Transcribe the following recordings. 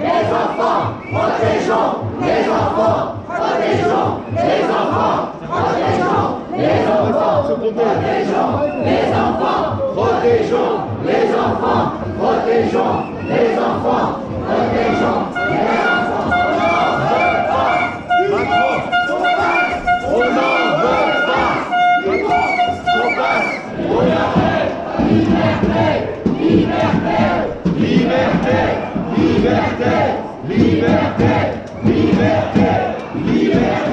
les enfants, protégeons les enfants, protégeons les enfants, protégeons les enfants, protégeons les enfants, protégeons les enfants, protégeons les enfants. liberté, liberté, liberté, liberté.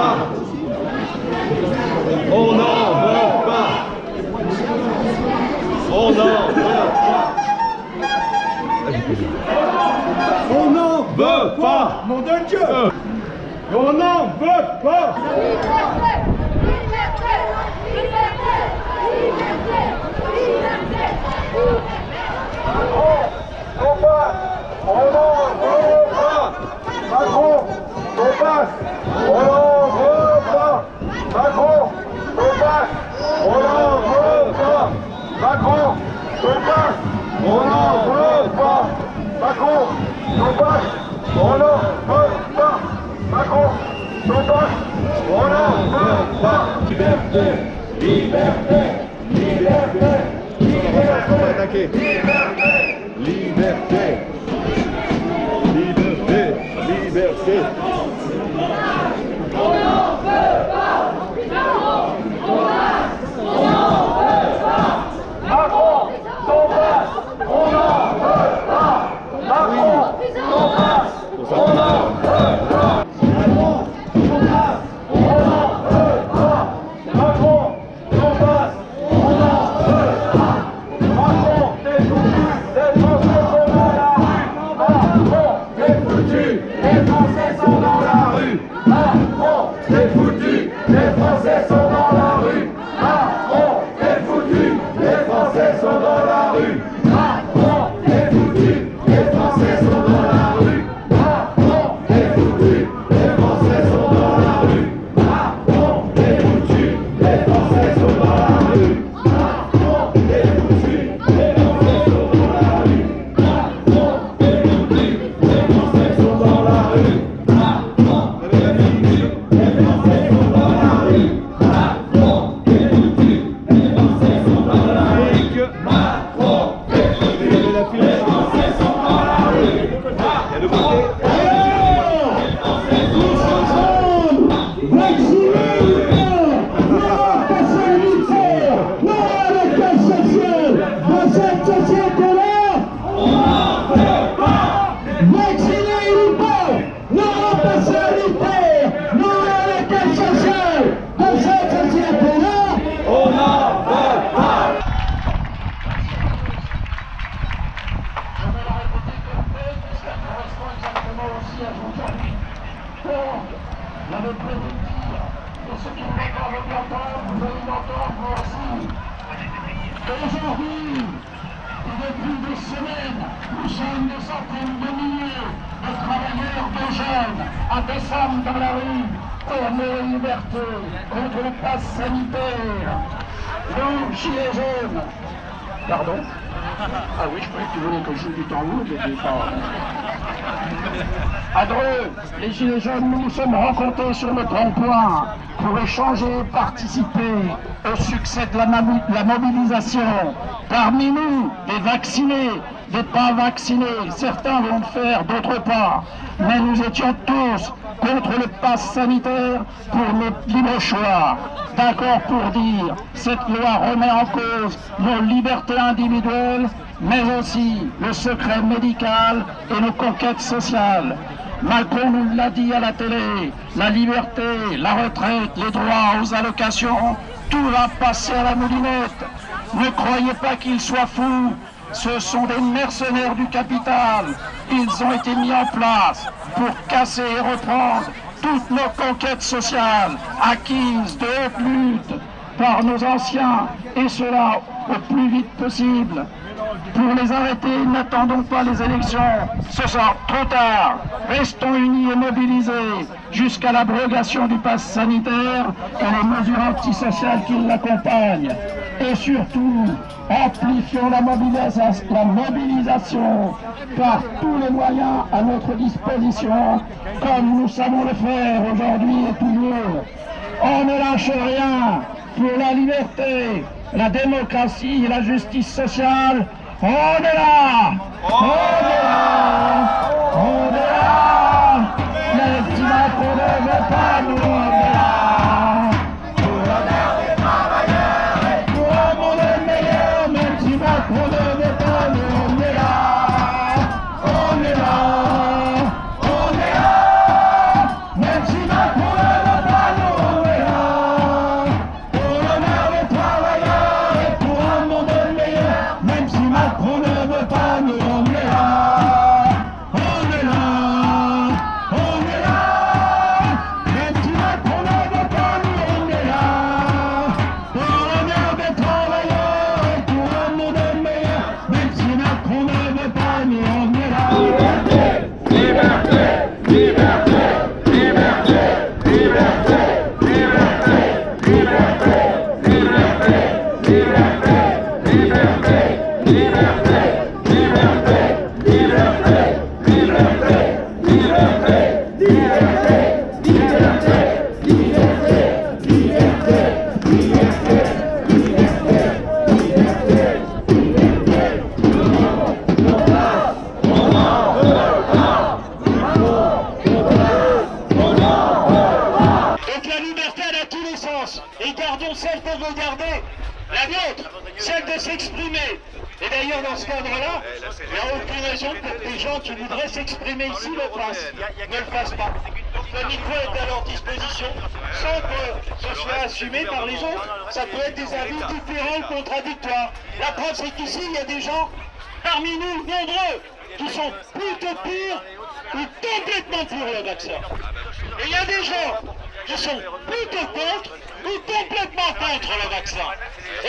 pas On n'en veut pas On n'en veut pas On n'en veut pas Mon de Dieu On n'en veut pas On n'en veut pas Macron, on passe Soldat, on veut pas. Macron, son passe, on. Macron, son passe, on veut pas. Liberté, liberté, liberté, liberté, liberté, liberté, liberté, liberté. Amen. Que je mais pas... À Dreux, les Gilets jaunes, nous nous sommes rencontrés sur notre emploi pour échanger et participer au succès de la, mobilisation. Parmi nous, des vaccinés, des pas vaccinés, certains vont le faire, d'autres pas. Mais nous étions tous contre le pass sanitaire pour notre libre choix. D'accord pour dire, cette loi remet en cause nos libertés individuelles, mais aussi le secret médical et nos conquêtes sociales. Macron nous l'a dit à la télé, la liberté, la retraite, les droits aux allocations, tout va passer à la moulinette. Ne croyez pas qu'ils soient fous, ce sont des mercenaires du capital. Ils ont été mis en place pour casser et reprendre toutes nos conquêtes sociales acquises de haute lutte par nos anciens, et cela au plus vite possible. Pour les arrêter, n'attendons pas les élections. Ce sera trop tard. Restons unis et mobilisés jusqu'à l'abrogation du pass sanitaire et les mesures antisociales qui l'accompagnent. Et surtout, amplifions la mobilisation, par tous les moyens à notre disposition, comme nous savons le faire aujourd'hui et toujours. On ne lâche rien pour la liberté, la démocratie et la justice sociale. On est là On est là ou complètement pour le vaccin. Et il y a des gens qui sont plutôt contre ou complètement contre le vaccin.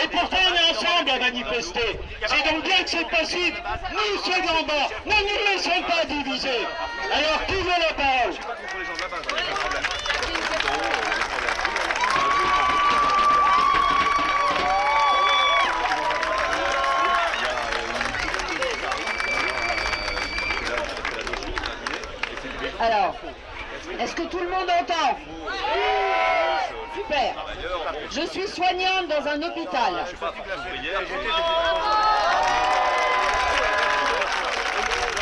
Et pourtant on est ensemble à manifester. C'est donc bien que c'est possible. Nous, ceux d'en bas, ne nous laissons pas diviser. Alors qui veut la parole Alors, est-ce que tout le monde entend Super. Je suis soignante dans un hôpital.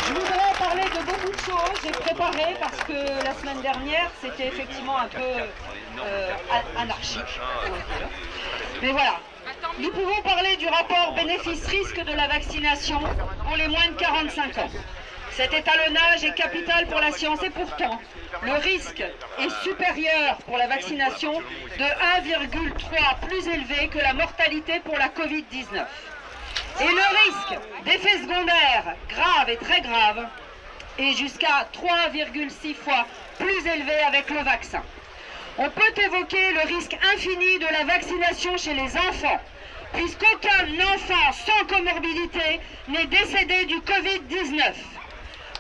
Je voudrais parler de beaucoup de choses. J'ai préparé parce que la semaine dernière, c'était effectivement un peu euh, anarchique. Mais voilà. Nous pouvons parler du rapport bénéfice-risque de la vaccination pour les moins de 45 ans. Cet étalonnage est capital pour la science et pourtant, le risque est supérieur pour la vaccination de 1,3 plus élevé que la mortalité pour la Covid-19. Et le risque d'effets secondaires graves et très graves est jusqu'à 3,6 fois plus élevé avec le vaccin. On peut évoquer le risque infini de la vaccination chez les enfants, puisqu'aucun enfant sans comorbidité n'est décédé du Covid-19.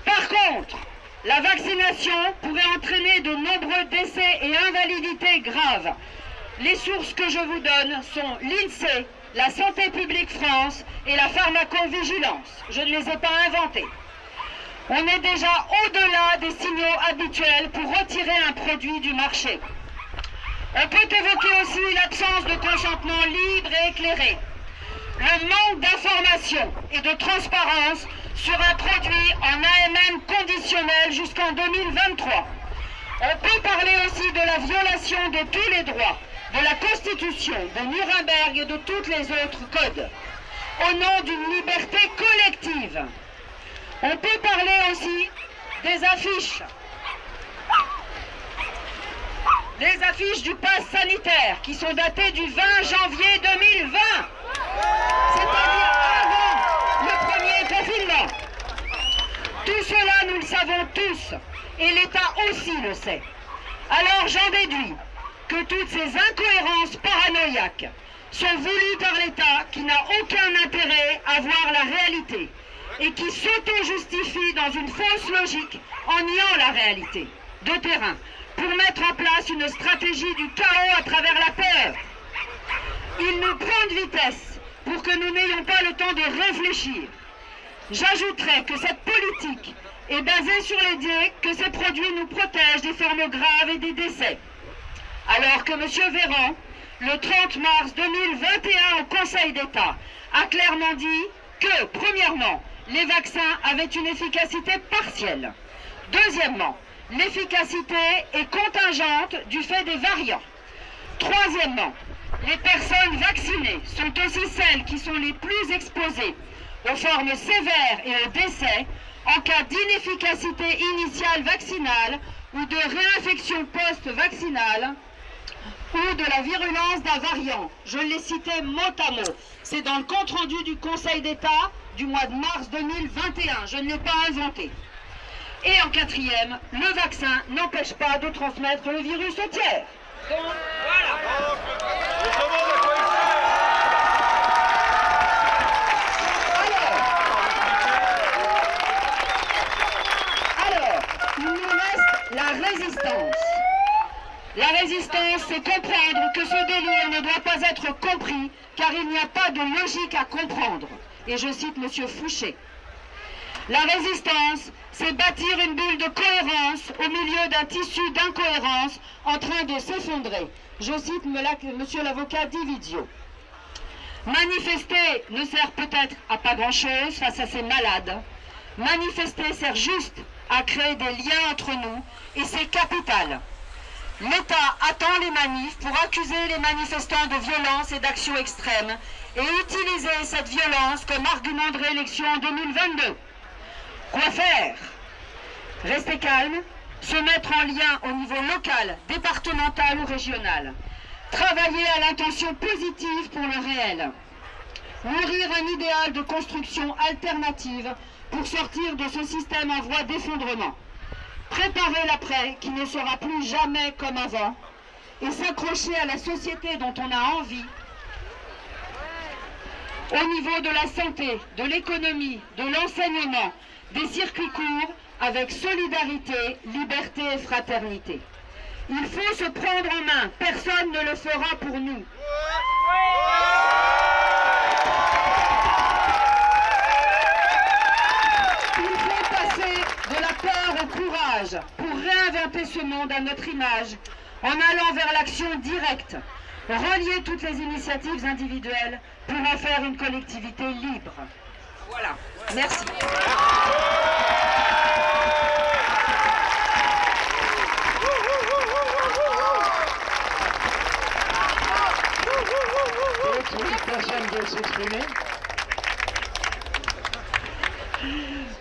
Par contre, la vaccination pourrait entraîner de nombreux décès et invalidités graves. Les sources que je vous donne sont l'INSEE, la Santé publique France et la pharmacovigilance. Je ne les ai pas inventées. On est déjà au-delà des signaux habituels pour retirer un produit du marché. On peut évoquer aussi l'absence de consentement libre et éclairé, le manque d'information et de transparence sur produit en AMM conditionnel jusqu'en 2023. On peut parler aussi de la violation de tous les droits, de la Constitution, de Nuremberg et de tous les autres codes, au nom d'une liberté collective. On peut parler aussi des affiches. Les affiches du pass sanitaire qui sont datées du 20 janvier 2020. C'est-à-dire avant le premier confinement. Tout cela, nous le savons tous. Et l'État aussi le sait. Alors j'en déduis que toutes ces incohérences paranoïaques sont voulues par l'État qui n'a aucun intérêt à voir la réalité et qui s'auto-justifie dans une fausse logique en niant la réalité de terrain pour mettre en place une stratégie du chaos à travers la peur. Il nous prend de vitesse pour que nous n'ayons pas le temps de réfléchir. J'ajouterai que cette politique est basée sur l'idée que ces produits nous protègent des formes graves et des décès. Alors que M. Véran, le 30 mars 2021 au Conseil d'État, a clairement dit que, premièrement, les vaccins avaient une efficacité partielle. Deuxièmement, l'efficacité est contingente du fait des variants. Troisièmement, les personnes vaccinées sont aussi celles qui sont les plus exposées aux formes sévères et aux décès en cas d'inefficacité initiale vaccinale ou de réinfection post-vaccinale ou de la virulence d'un variant. Je l'ai cité mot à mot. C'est dans le compte-rendu du Conseil d'État du mois de mars 2021. Je ne l'ai pas inventé. Et en quatrième, le vaccin n'empêche pas de transmettre le virus au tiers. Donc, voilà. La résistance. La résistance, c'est comprendre que ce délire ne doit pas être compris, car il n'y a pas de logique à comprendre. Et je cite M. Fouché. La résistance, c'est bâtir une bulle de cohérence au milieu d'un tissu d'incohérence en train de s'effondrer. Je cite M. l'avocat Dividio. Manifester ne sert peut-être à pas grand-chose face à ces malades. Manifester sert juste à créer des liens entre nous et c'est capital. L'État attend les manifs pour accuser les manifestants de violence et d'actions extrêmes et utiliser cette violence comme argument de réélection en 2022. Quoi faire? Rester calme, se mettre en lien au niveau local, départemental ou régional. Travailler à l'intention positive pour le réel. Nourrir un idéal de construction alternative pour sortir de ce système en voie d'effondrement. Préparer l'après qui ne sera plus jamais comme avant et s'accrocher à la société dont on a envie au niveau de la santé, de l'économie, de l'enseignement, des circuits courts avec solidarité, liberté et fraternité. Il faut se prendre en main, personne ne le fera pour nous. Pour réinventer ce monde à notre image en allant vers l'action directe, relier toutes les initiatives individuelles pour en faire une collectivité libre. Voilà, merci.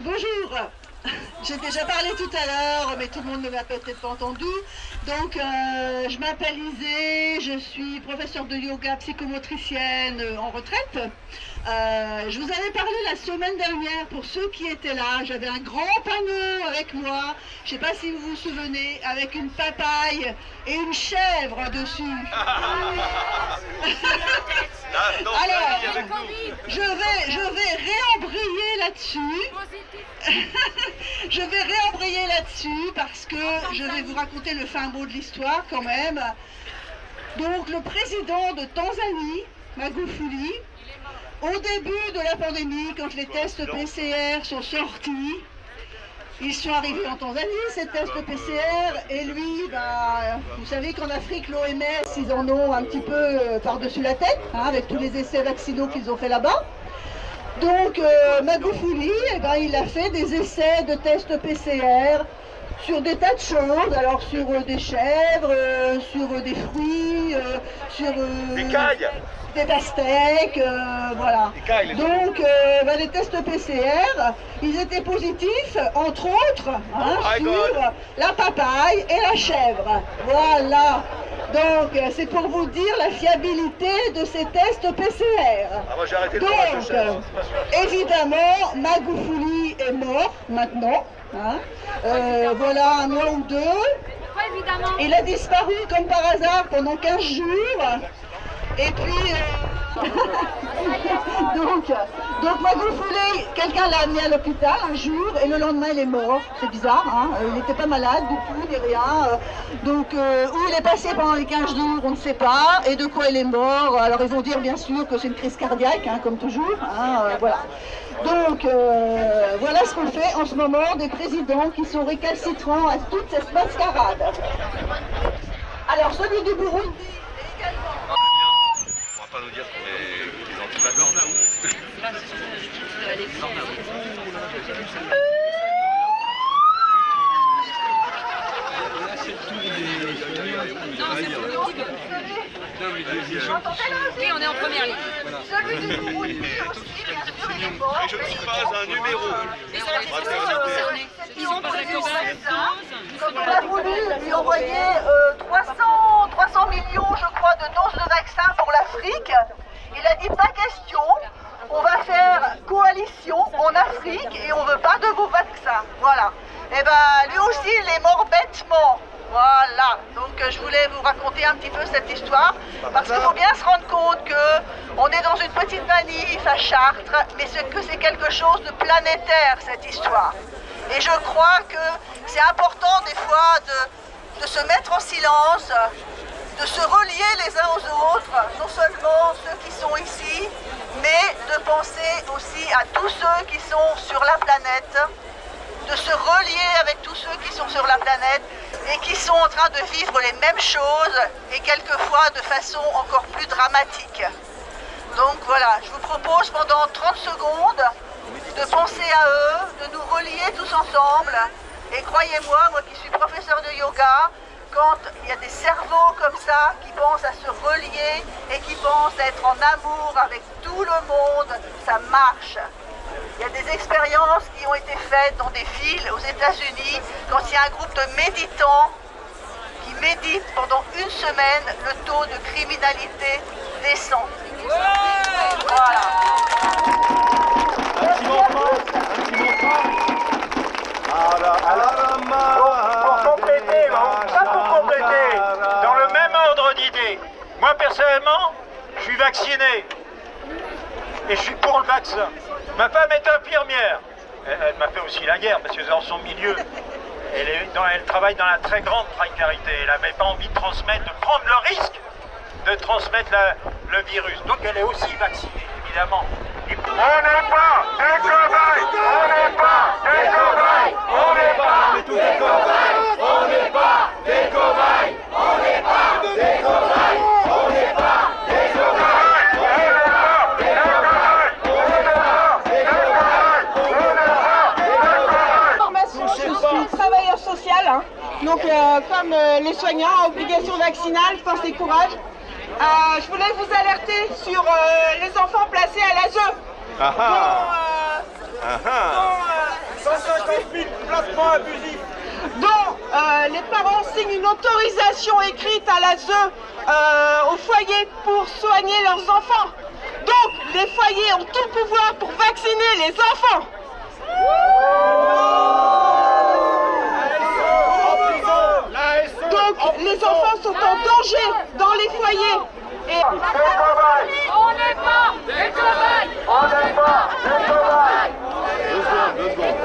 Bonjour J'ai déjà parlé tout à l'heure, mais tout le monde ne m'a peut-être pas entendu. Donc, euh, je m'appelle Isée, je suis professeure de yoga psychomotricienne euh, en retraite. Euh, je vous avais parlé la semaine dernière, pour ceux qui étaient là, j'avais un grand panneau avec moi, je ne sais pas si vous vous souvenez, avec une papaye et une chèvre dessus. Alors, je vais, je vais je vais réembrayer là-dessus parce que je vais vous raconter le fin mot de l'histoire quand même. Donc, le président de Tanzanie, Magufuli, au début de la pandémie, quand les tests PCR sont sortis, ils sont arrivés en Tanzanie, ces tests PCR, et lui, bah, vous savez qu'en Afrique, l'OMS, ils en ont un petit peu euh, par-dessus la tête, hein, avec tous les essais vaccinaux qu'ils ont fait là-bas. Donc, euh, Magufuli, eh ben, il a fait des essais de tests PCR sur des tas de choses, alors sur euh, des chèvres, euh, sur des fruits, sur Des cailles des pastèques, voilà. Des cailles, les Donc, bah, les tests PCR, ils étaient positifs, entre autres, hein, Oh sur God. la papaye et la chèvre. Voilà. Donc, euh, c'est pour vous dire la fiabilité de ces tests PCR. Ah, moi j'ai arrêté le fromage de Donc, chèvre. euh, évidemment, Magoufouli est mort maintenant. hein. Euh, voilà un mois ou deux. Il a disparu comme par hasard pendant 15 jours. Et puis, euh, donc, donc Magoufouli, quelqu'un l'a amené à l'hôpital un jour et le lendemain il est mort. C'est bizarre, hein Euh, il n'était pas malade du tout, ni rien. Euh, Donc, euh, où il est passé pendant les 15 jours, on ne sait pas. Et de quoi il est mort Alors, ils vont dire bien sûr que c'est une crise cardiaque, hein, comme toujours. hein, voilà. Donc, voilà ce qu'on fait en ce moment des présidents qui sont récalcitrants à toute cette mascarade. Alors, celui du Burundi, dire qu'on est des anti Oui, on est en première ligne. je ne suis pas un numéro. Ils ont prévu comme on a voulu lui envoyer euh, 300, 300 millions, je crois, de doses de vaccins pour l'Afrique. Il a dit pas question, on va faire coalition en Afrique et on veut pas de vos vaccins. Voilà. Et ben lui aussi, il est mort bêtement. Voilà, donc euh, je voulais vous raconter un petit peu cette histoire parce qu'il faut bien se rendre compte que on est dans une petite manif à Chartres, mais que c'est quelque chose de planétaire cette histoire. Et je crois que c'est important des fois de se mettre en silence, de se relier les uns aux autres, non seulement ceux qui sont ici, mais de penser aussi à tous ceux qui sont sur la planète, de se relier avec tous ceux qui sont sur la planète et qui sont en train de vivre les mêmes choses et quelquefois de façon encore plus dramatique. Donc voilà, je vous propose pendant 30 secondes de penser à eux, de nous relier tous ensemble. Et croyez-moi, moi qui suis professeur de yoga, quand il y a des cerveaux comme ça qui pensent à se relier et qui pensent à être en amour avec tout le monde, ça marche. Il y a des expériences qui ont été faites dans des villes aux États-Unis quand il y a un groupe de méditants qui méditent pendant une semaine, le taux de criminalité descend. Voilà. Un petit mantra, un petit mantra. À la, à la main Pour compléter, des hein, ça pour compléter, dans le même ordre d'idée, moi personnellement, je suis vacciné et je suis pour le vaccin. Ma femme est infirmière. Elle, m'a fait aussi la guerre parce que dans son milieu, elle, travaille dans la très grande précarité. Elle n'avait pas envie de transmettre, de prendre le risque de transmettre le virus. Donc elle est aussi vaccinée, évidemment. On n'est pas des cobayes On n'est pas des cobayes On n'est pas On est tous des cobayes On n'est pas des cobayes On n'est pas des cobayes On n'est pas des cobayes formation, je suis travailleur social. hein. Donc, euh, comme euh, les soignants, obligation vaccinale, force et courage. Euh, je voulais vous alerter sur euh, les enfants placés à l'ASE. Ah dont, ah Ah dont, 150 000 placements abusifs dont euh, les parents signent une autorisation écrite à l'ASE euh, au foyer pour soigner leurs enfants. Donc, les foyers ont tout le pouvoir pour vacciner les enfants. Les enfants sont en danger dans les foyers. Et On n'est pas des cobayes On n'est pas des cobayes Deux secondes, deux secondes.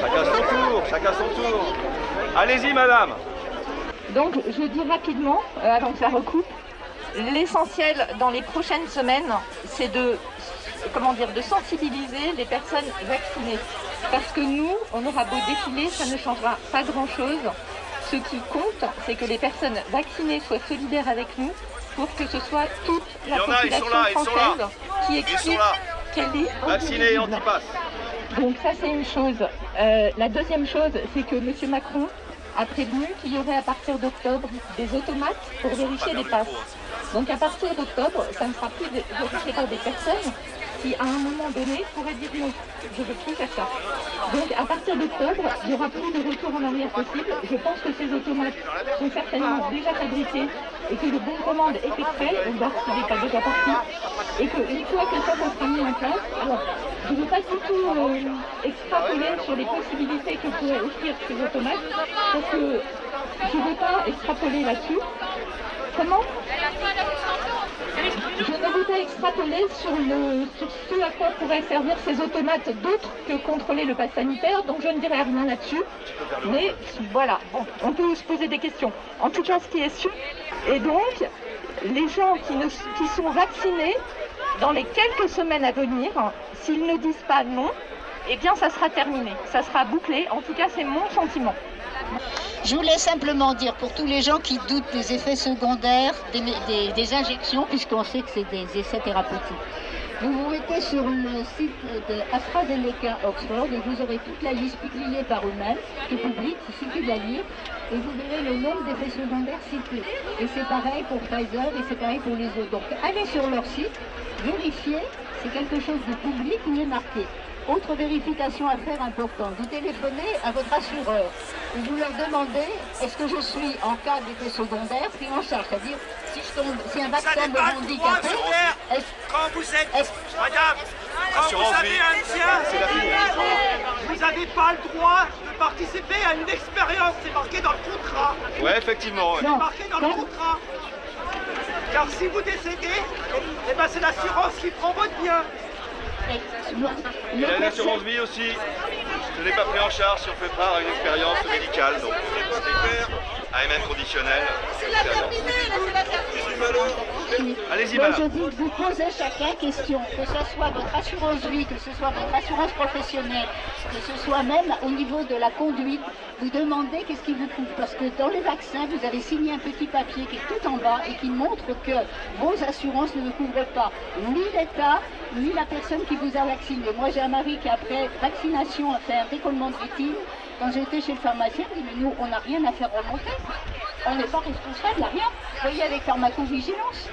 Chacun son tour, chacun son tour. Allez-y, madame. Donc, je dis rapidement, euh, avant que ça recoupe, l'essentiel dans les prochaines semaines, c'est de, comment dire, de sensibiliser les personnes vaccinées. Parce que nous, on aura beau défiler, ça ne changera pas grand-chose. Ce qui compte, c'est que les personnes vaccinées soient solidaires avec nous pour que ce soit toute la population là, française qui explique qu'elle est Vacciné et indivisible. antipass. Donc ça c'est une chose. Euh, la deuxième chose, c'est que M. Macron a prévenu qu'il y aurait à partir d'octobre des automates pour vérifier les passes. Donc à partir d'octobre, ça ne sera plus vérifié par des personnes qui à un moment donné pourraient dire non, je ne veux plus faire ça. Donc à partir d'octobre, il n'y aura plus de retour en arrière possible. Je pense que ces automates sont certainement déjà fabriqués et que le bon de commande est fait, on voir s'il n'est pas déjà parti. Et qu'une fois que ça, ça sera mis en place, alors je ne veux pas du tout euh, extrapoler sur les possibilités que pourraient offrir ces automates, parce que je ne veux pas extrapoler là-dessus. Comment? Extrapoler sur, le, sur ce à quoi pourraient servir ces automates d'autres que contrôler le pass sanitaire, donc je ne dirai rien là-dessus. Mais voilà, bon, on peut se poser des questions. En tout cas, ce qui est sûr, et donc, les gens qui, qui sont vaccinés, dans les quelques semaines à venir, s'ils ne disent pas non, eh bien ça sera terminé, ça sera bouclé. En tout cas, c'est mon sentiment. Je voulais simplement dire pour tous les gens qui doutent des effets secondaires des, injections, puisqu'on sait que c'est des essais thérapeutiques. Vous vous mettez sur le site de AstraZeneca Oxford et vous aurez toute la liste publiée par eux-mêmes, qui est publique, il suffit de la lire, et vous verrez le nombre d'effets secondaires cités. Et c'est pareil pour Pfizer et c'est pareil pour les autres. Donc allez sur leur site, vérifiez, c'est quelque chose de public il est marqué. Autre vérification à faire importante, vous téléphonez à votre assureur et vous leur demandez est-ce que je suis en cas d'effet secondaire pris en charge, c'est-à-dire si, je tombe, si un vaccin me rend handicapé, Quand vous êtes, madame, quand vous avez un tien, C'est vous n'avez pas le droit de participer à une expérience, c'est marqué dans le contrat. Ouais, effectivement. ouais. Non. marqué dans le contrat. Car si vous décédez, eh ben c'est l'assurance qui prend votre bien. Il a une assurance vie aussi. Ce n'est pas pris en charge si on fait part à une expérience médicale. Donc, AMN conditionnel. Allez-y, Moi, madame. je dis que vous posez chacun question, que ce soit votre assurance vie, que ce soit votre assurance professionnelle, que ce soit même au niveau de la conduite, vous demandez qu'est-ce qui vous couvre. Parce que dans les vaccins, vous avez signé un petit papier qui est tout en bas et qui montre que vos assurances ne vous couvrent pas, ni l'État, ni la personne qui vous a vacciné. Moi, j'ai un mari qui, après vaccination, a fait un décollement de rétine. Quand j'étais chez le pharmacien, il dit, mais nous, on n'a rien à faire remonter. On n'est pas responsable, il n'y a rien. Vous voyez, avec pharmacovigilance,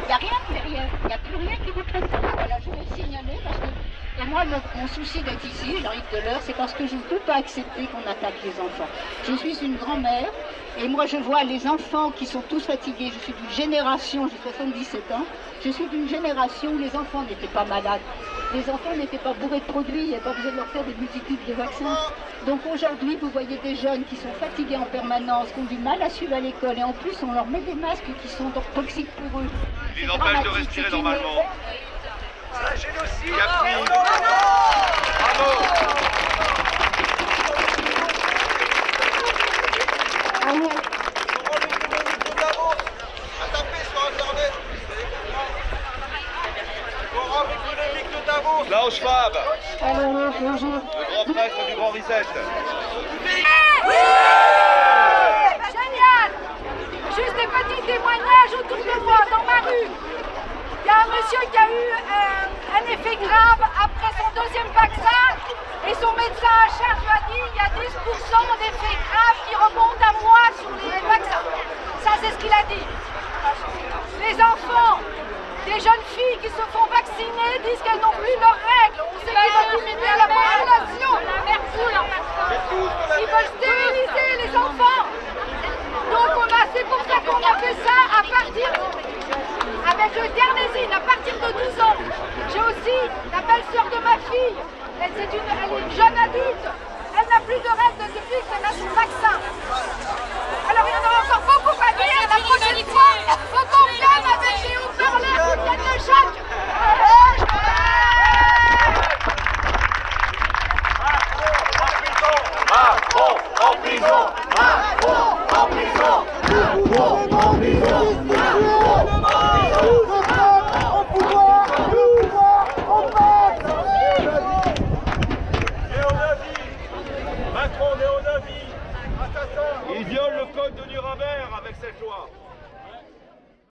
il n'y a rien derrière. Il n'y a plus rien qui vous ça. Voilà, je vais le signaler parce que. Et moi, mon, mon souci d'être ici, Jean-Yves Delors, c'est parce que je ne peux pas accepter qu'on attaque les enfants. Je suis une grand-mère et moi, je vois les enfants qui sont tous fatigués. Je suis d'une génération, j'ai 77 ans, je suis d'une génération où les enfants n'étaient pas malades. Les enfants n'étaient pas bourrés de produits, il n'y avait pas besoin de leur faire des multitudes de vaccins. Donc aujourd'hui, vous voyez des jeunes qui sont fatigués en permanence, qui ont du mal à suivre à l'école et en plus, on leur met des masques qui sont toxiques pour eux. Ils C'est empêchent de respirer normalement. C'est un génocide. Bravo. Le grand prêtre du Grand Reset. Génial Juste des petits témoignages autour de moi, dans ma rue. Il y a un monsieur qui a eu euh, un effet grave après son deuxième vaccin et son médecin à charge lui a dit il y a 10% d'effets graves qui remontent à moi sur les vaccins. Ça, c'est ce qu'il a dit. Les enfants, des jeunes filles qui se font disent qu'elles n'ont plus leurs règles. On sait qu'ils vont diminuer la population. Ils veulent stériliser les enfants. Donc on a, c'est pour ça qu'on a fait ça à partir avec le à partir belle-sœur de ma fille. Elle, c'est une, elle est une jeune adulte. Elle n'a plus de règles depuis qu'elle a son vaccin. Alors il y en aura encore beaucoup à dire. La prochaine fois, faut qu'on vienne avec les haut-parleurs qui viennent de Jacques. Macron